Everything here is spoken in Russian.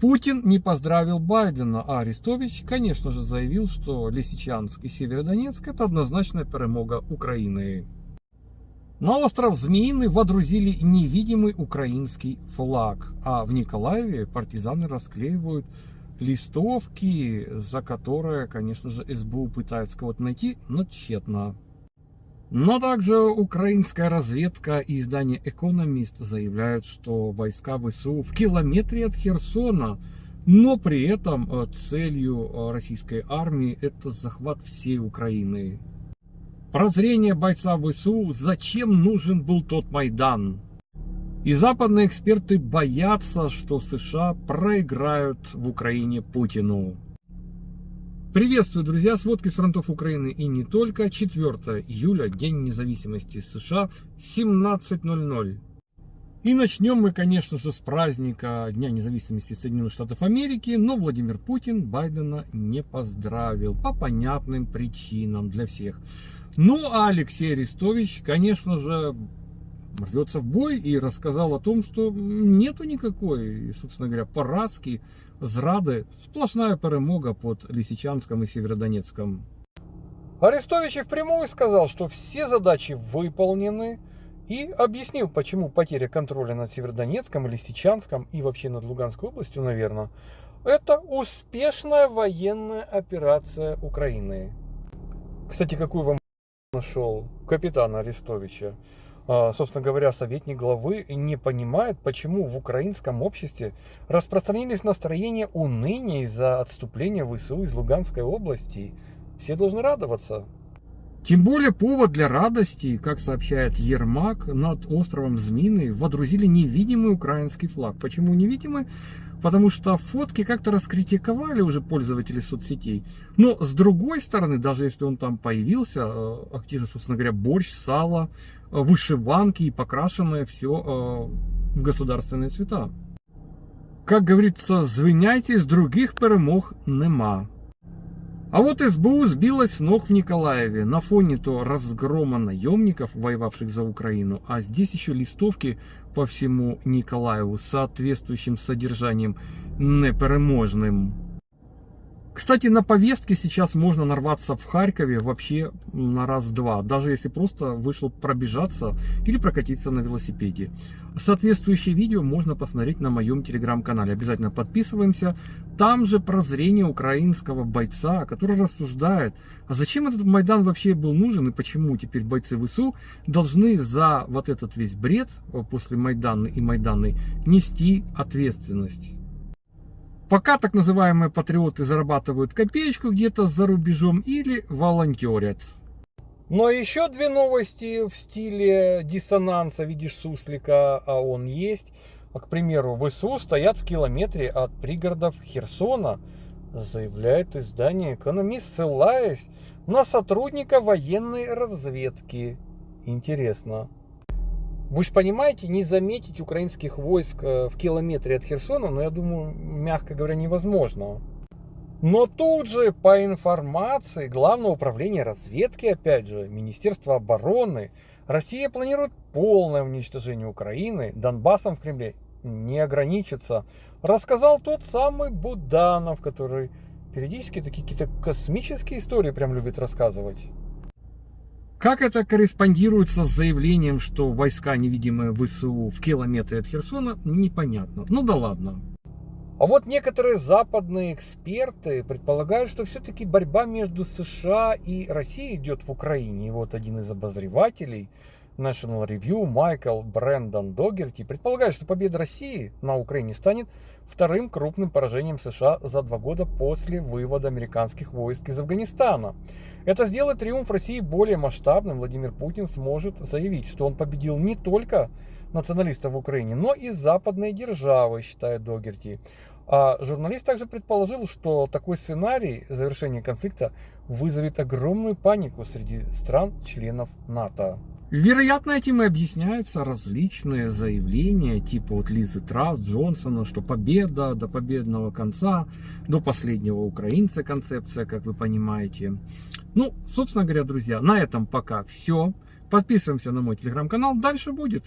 Путин не поздравил Байдена, а Арестович, конечно же, заявил, что Лисичанск и Северодонецк – это однозначная перемога Украины. На остров Змеиный водрузили невидимый украинский флаг, а в Николаеве партизаны расклеивают листовки, за которые, конечно же, СБУ пытается кого-то найти, но тщетно. Но также украинская разведка и издание «Экономист» заявляют, что войска ВСУ в километре от Херсона, но при этом э, целью э, российской армии это захват всей Украины. Прозрение бойца ВСУ, зачем нужен был тот Майдан? И западные эксперты боятся, что США проиграют в Украине Путину. Приветствую, друзья! Сводки с фронтов Украины и не только. 4 июля, День независимости США, 17.00. И начнем мы, конечно же, с праздника Дня независимости Соединенных Штатов Америки, но Владимир Путин Байдена не поздравил по понятным причинам для всех. Ну, а Алексей Арестович, конечно же, рвется в бой и рассказал о том, что нету никакой, собственно говоря, поразки зрады, сплошная перемога под Лисичанском и Северодонецком. Арестович и впрямую сказал, что все задачи выполнены и объяснил, почему потеря контроля над Северодонецком, Лисичанском и вообще над Луганской областью, наверное, это успешная военная операция Украины. Кстати, какую вам нашел капитана Арестовича? А, собственно говоря, советник главы не понимает, почему в украинском обществе распространились настроения уныния из-за отступления ВСУ из Луганской области. Все должны радоваться. Тем более повод для радости, как сообщает Ермак, над островом Змины водрузили невидимый украинский флаг. Почему невидимый? Потому что фотки как-то раскритиковали уже пользователи соцсетей. Но с другой стороны, даже если он там появился, э, активно, собственно говоря, борщ, сало, э, вышиванки и покрашенное все э, в государственные цвета. Как говорится, звиняйте, с других перемог нема. А вот СБУ сбилась с ног в Николаеве на фоне то разгрома наемников, воевавших за Украину, а здесь еще листовки по всему Николаеву соответствующим содержанием непереможным. Кстати, на повестке сейчас можно нарваться в Харькове вообще на раз-два, даже если просто вышел пробежаться или прокатиться на велосипеде. Соответствующее видео можно посмотреть на моем телеграм-канале. Обязательно подписываемся. Там же прозрение украинского бойца, который рассуждает, а зачем этот Майдан вообще был нужен и почему теперь бойцы ВСУ должны за вот этот весь бред после Майдана и Майданы нести ответственность. Пока так называемые патриоты зарабатывают копеечку где-то за рубежом или волонтерят. Но еще две новости в стиле диссонанса. Видишь суслика, а он есть. К примеру, ВСУ стоят в километре от пригородов Херсона, заявляет издание «Экономист», ссылаясь на сотрудника военной разведки. Интересно. Вы же понимаете, не заметить украинских войск э, в километре от Херсона, но ну, я думаю, мягко говоря, невозможно. Но тут же, по информации Главного управления разведки, опять же, Министерства обороны, Россия планирует полное уничтожение Украины, Донбассом в Кремле не ограничится. Рассказал тот самый Буданов, который периодически такие какие-то космические истории прям любит рассказывать. Как это корреспондируется с заявлением, что войска невидимые ВСУ в километре от Херсона, непонятно. Ну да ладно. А вот некоторые западные эксперты предполагают, что все-таки борьба между США и Россией идет в Украине. И вот один из обозревателей National Review Майкл Брэндон Догерти предполагает, что победа России на Украине станет вторым крупным поражением США за два года после вывода американских войск из Афганистана. Это сделает триумф России более масштабным. Владимир Путин сможет заявить, что он победил не только националистов в Украине, но и западные державы, считает Догерти. А журналист также предположил, что такой сценарий завершения конфликта вызовет огромную панику среди стран-членов НАТО. Вероятно, этим и объясняются различные заявления, типа вот Лизы Трасс, Джонсона, что победа до победного конца, до последнего украинца концепция, как вы понимаете. Ну, собственно говоря, друзья, на этом пока все. Подписываемся на мой телеграм-канал, дальше будет.